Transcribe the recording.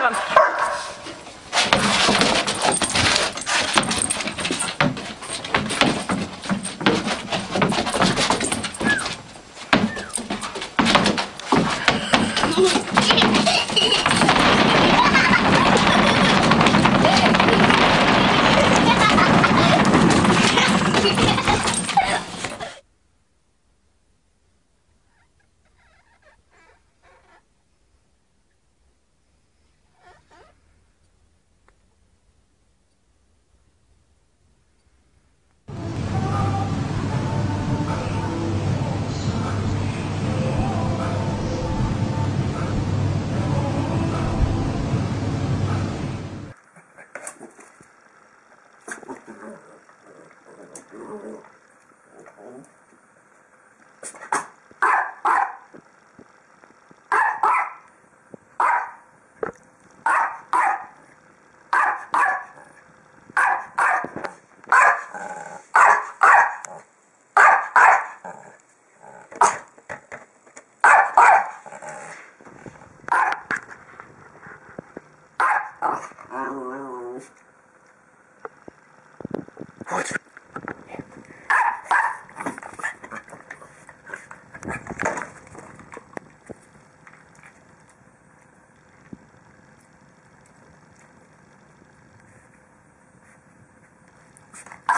はい。Ah!